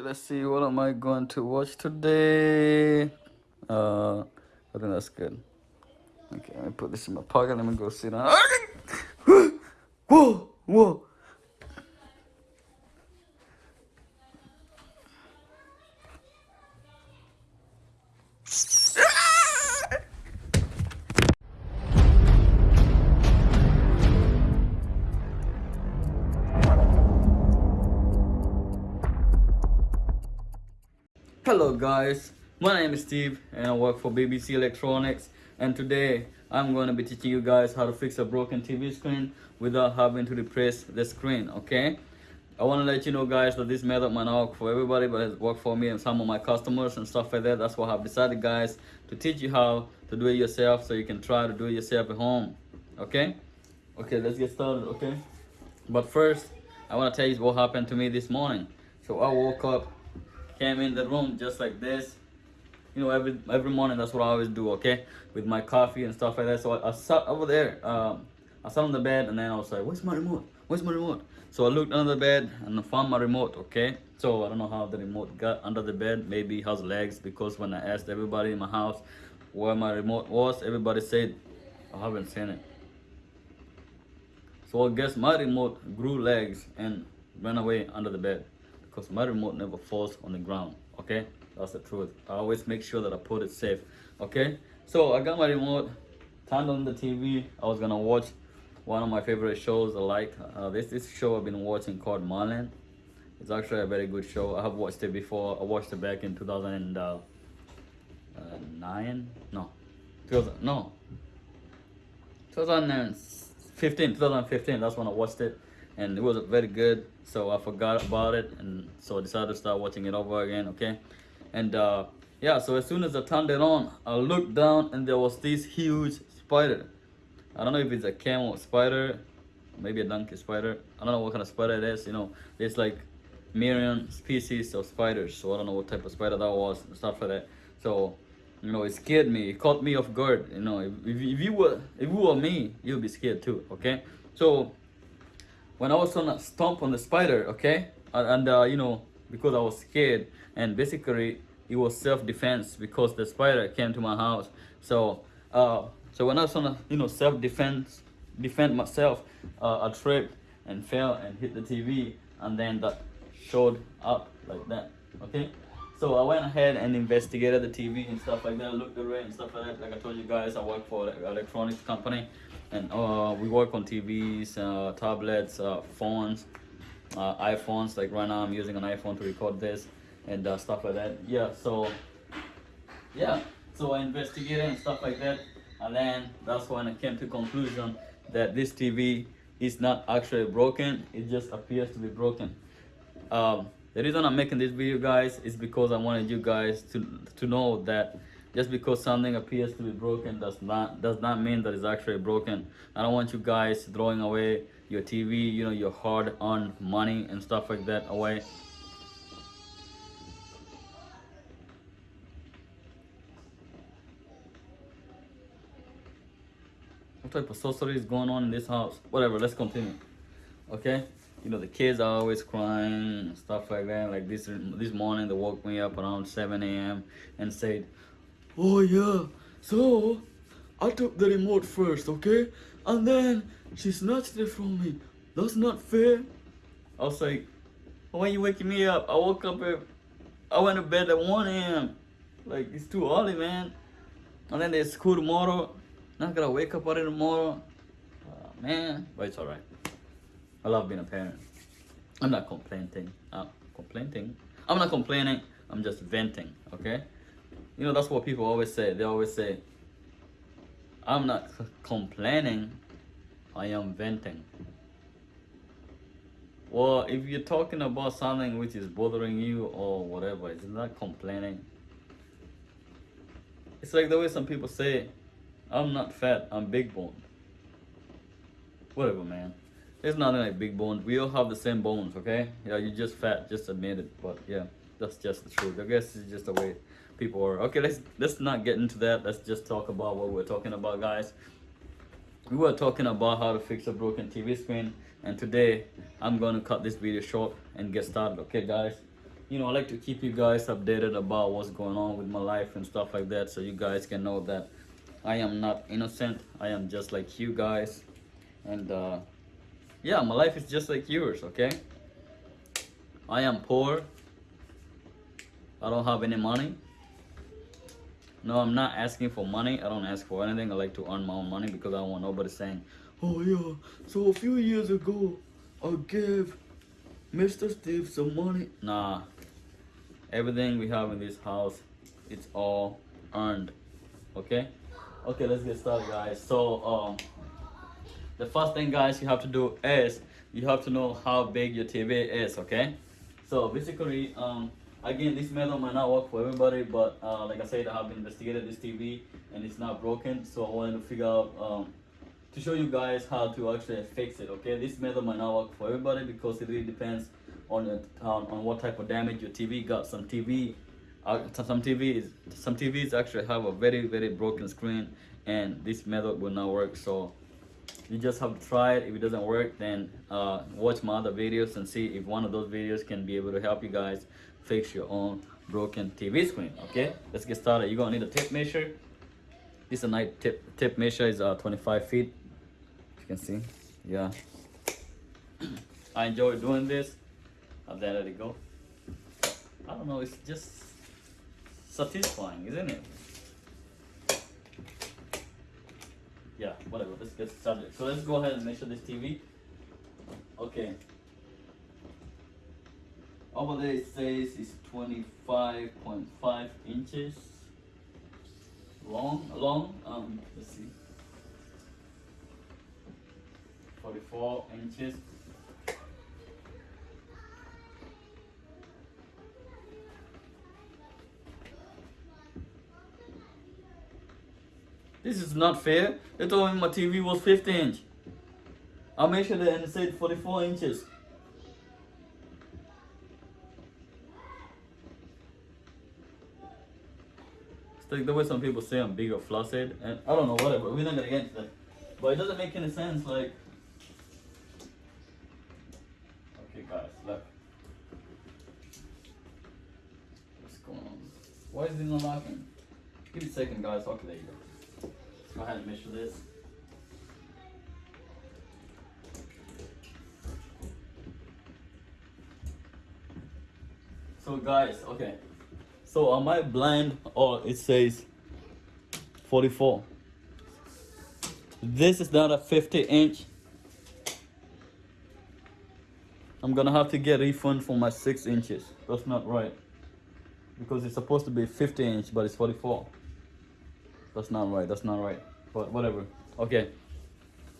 Okay, let's see. What am I going to watch today? Uh, I think that's good. Okay, let me put this in my pocket. Let me go sit down. Whoa, whoa. Hello guys, my name is Steve and I work for BBC Electronics and today I'm going to be teaching you guys how to fix a broken TV screen without having to replace the screen, okay? I want to let you know guys that this method might not work for everybody but it's worked for me and some of my customers and stuff like that. That's why I've decided guys to teach you how to do it yourself so you can try to do it yourself at home, okay? Okay, let's get started, okay? But first, I want to tell you what happened to me this morning. So I woke up came in the room just like this. You know every every morning that's what i always do okay? With my coffee and stuff like that. So i, I sat over there um, i sat on the bed and then i was like where's my remote? Where's my remote? So i looked under the bed and i found my remote okay? So i don't know how the remote got under the bed. Maybe has legs because when i asked everybody in my house where my remote was everybody said i haven't seen it. So i guess my remote grew legs and ran away under the bed because my remote never falls on the ground okay? That's the truth. I always make sure that i put it safe okay? So i got my remote turned on the tv i was gonna watch one of my favorite shows i like uh, this this show i've been watching called Marlon. it's actually a very good show. I have watched it before. I watched it back in 2009 uh, no. 2000 no. 2015 2015 that's when i watched it and it was very good. So i forgot about it and so i decided to start watching it over again okay? And uh yeah so as soon as i turned it on i looked down and there was this huge spider. I don't know if it's a camel spider maybe a donkey spider. I don't know what kind of spider it is you know? There's like million species of spiders so i don't know what type of spider that was and stuff like that. So you know it scared me. It caught me off guard you know? If, if, if you were if you were me you'd be scared too okay? So when I was on a stomp on the spider, okay, and, uh, you know because I was scared, and basically it was self-defense because the spider came to my house. So uh, so when I was on a you know self-defense, defend myself, uh, I tripped and fell and hit the TV, and then that showed up like that. Okay. So I went ahead and investigated the TV and stuff like that, looked around and stuff like that. Like I told you guys, I work for an electronics company and uh, we work on TVs, uh, tablets, uh, phones, uh, iPhones. Like right now, I'm using an iPhone to record this and uh, stuff like that. Yeah, so yeah, so I investigated and stuff like that, and then that's when I came to conclusion that this TV is not actually broken. It just appears to be broken. Um, the reason I'm making this video, guys, is because I wanted you guys to to know that just because something appears to be broken does not does not mean that it's actually broken. I don't want you guys throwing away your tv you know your hard-earned money and stuff like that away. What type of sorcery is going on in this house? Whatever let's continue. Okay you know the kids are always crying and stuff like that like this this morning they woke me up around 7 a.m and said Oh yeah, so I took the remote first, okay? And then she snatched it from me. That's not fair. I was like, why are you waking me up? I woke up at, I went to bed at 1 a.m. Like, it's too early, man. And then there's school tomorrow. Not gonna wake up early tomorrow. Uh, man, but it's alright. I love being a parent. I'm not complaining. I'm complaining. I'm not complaining. I'm just venting, okay? you know that's what people always say they always say i'm not complaining i am venting well if you're talking about something which is bothering you or whatever it's not complaining it's like the way some people say i'm not fat i'm big boned whatever man there's nothing like big bones. We all have the same bones okay? Yeah you're just fat just admit it but yeah that's just the truth. I guess it's just the way people are. Okay let's let's not get into that. Let's just talk about what we're talking about guys. We were talking about how to fix a broken tv screen and today i'm going to cut this video short and get started okay guys? You know, I like to keep you guys updated about what's going on with my life and stuff like that, so you guys can know that I am not innocent. I am just like you guys, and uh, yeah, my life is just like yours. Okay. I am poor. I don't have any money. No, I'm not asking for money. I don't ask for anything. I like to earn my own money because I don't want nobody saying, "Oh yeah, so a few years ago, I gave Mr. Steve some money." Nah, everything we have in this house, it's all earned. Okay, okay, let's get started, guys. So, um, the first thing, guys, you have to do is you have to know how big your TV is. Okay, so basically, um again this method might not work for everybody but uh, like i said i have investigated this tv and it's not broken so i wanted to figure out um, to show you guys how to actually fix it okay this method might not work for everybody because it really depends on the, on, on what type of damage your tv got some tv uh, some tvs some tvs actually have a very very broken screen and this method will not work so you just have to try it if it doesn't work then uh, watch my other videos and see if one of those videos can be able to help you guys fix your own broken TV screen. Okay, let's get started. You're gonna need a tape measure. This is a nice tip tape measure is uh 25 feet. You can see, yeah. I enjoy doing this. I'll let it go. I don't know. It's just satisfying, isn't it? Yeah, whatever. Let's get started. So let's go ahead and measure this TV. Okay. Over there it says it's 25.5 inches long, long, um, let's see, 44 inches. This is not fair. They told me my TV was 50 inch. I measured it and it said 44 inches. like the way some people say I'm big or flaccid, and I don't know, whatever. We're not gonna get into that. But it doesn't make any sense, like. Okay, guys, look. What's going on? Why is it not locking? Give me a second, guys. Okay, there you go. Go ahead and measure this. So, guys, okay. So am I blind or it says 44? This is not a 50 inch. I'm gonna have to get refund for my six inches. That's not right. Because it's supposed to be 50 inch, but it's 44. That's not right, that's not right. But whatever. Okay,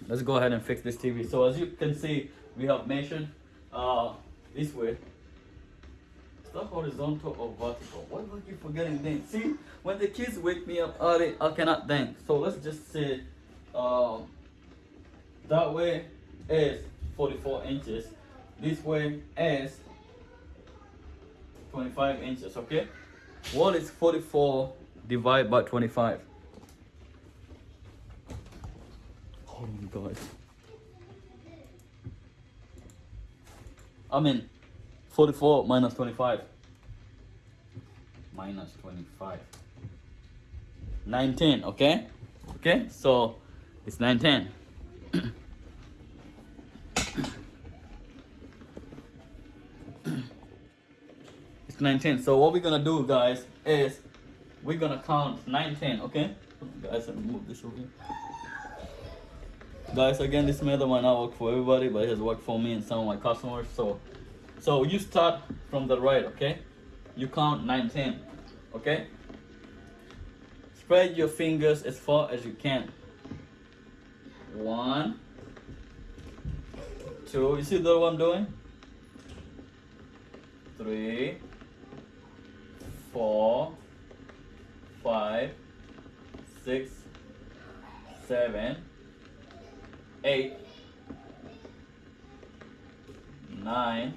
let's go ahead and fix this TV. So as you can see, we have measured uh, this way the horizontal or vertical. what are you forgetting things? See, when the kids wake me up early, I cannot think. So let's just say um, that way is 44 inches. This way is 25 inches, okay? What is 44 divided by 25? Hold my god. I mean, 44 minus 25. Minus 25. 19, okay? Okay, so it's 19. it's 19. So what we're gonna do, guys, is we're gonna count 19, okay? Guys, me move this over here. Guys, again, this method might not work for everybody, but it has worked for me and some of my customers. So so you start from the right, okay? You count 19, okay? Spread your fingers as far as you can. One, two, you see the I'm doing? Three, four, five, six, seven, eight, nine,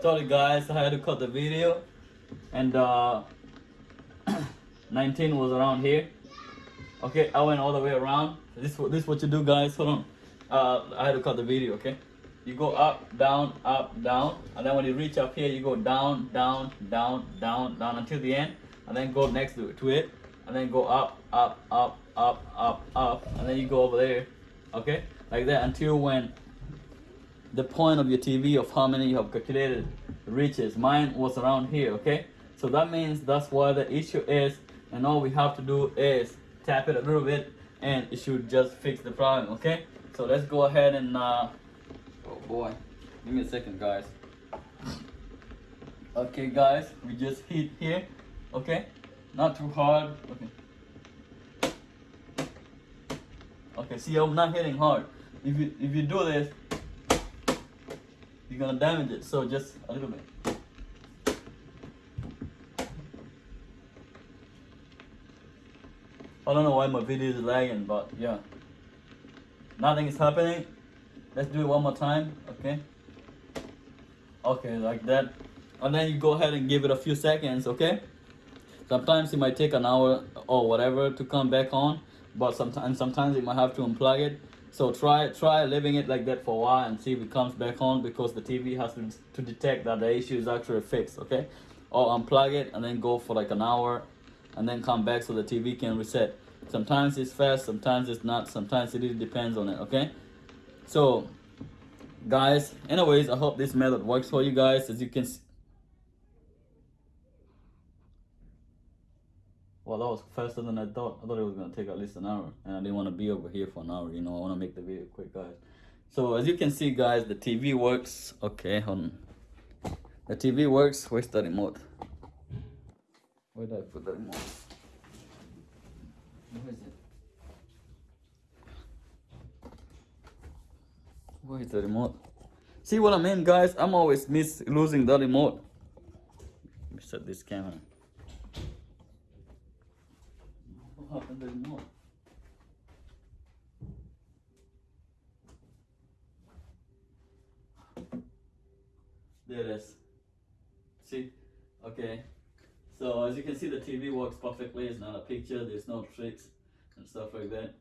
sorry guys I had to cut the video and uh, 19 was around here Okay, I went all the way around. This this what you do, guys. Hold on. Uh, I had to cut the video. Okay, you go up, down, up, down, and then when you reach up here, you go down, down, down, down, down until the end, and then go next to it, to it, and then go up, up, up, up, up, up, and then you go over there. Okay, like that until when the point of your TV of how many you have calculated reaches. Mine was around here, okay? So that means that's why the issue is, and all we have to do is tap it a little bit and it should just fix the problem, okay? So let's go ahead and, uh, boy, give me a second guys. Okay guys, we just hit here, okay? Not too hard, okay. Okay, see I'm not hitting hard. If you, if you do this, you're gonna damage it. So just a little bit. I don't know why my video is lagging, but yeah. Nothing is happening. Let's do it one more time, okay? Okay, like that. And then you go ahead and give it a few seconds, okay? Sometimes it might take an hour or whatever to come back on, but sometimes sometimes you might have to unplug it so try try leaving it like that for a while and see if it comes back on because the TV has to, to detect that the issue is actually fixed, okay? Or unplug it and then go for like an hour and then come back so the TV can reset. Sometimes it's fast, sometimes it's not, sometimes it depends on it, okay? So guys, anyways, I hope this method works for you guys as you can see. Well, that was faster than I thought. I thought it was gonna take at least an hour, and I didn't want to be over here for an hour. You know, I want to make the video quick, guys. So as you can see, guys, the TV works. Okay, hold on. The TV works. Where's the remote? Where did I put the remote? Where is it? Where is the remote? See what I mean, guys? I'm always miss losing the remote. Let me set this camera. What happened to the remote? There it is. See? Okay. So as you can see the TV works perfectly. It's not a picture, there's no tricks and stuff like that.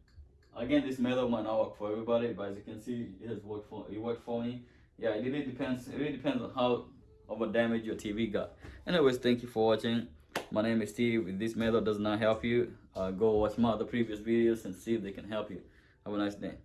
Again, this method might not work for everybody, but as you can see, it has worked for it worked for me. Yeah, it really depends. It really depends on how of a damage your TV got. Anyways, thank you for watching. My name is Steve. If this method does not help you, uh, go watch my other previous videos and see if they can help you. Have a nice day.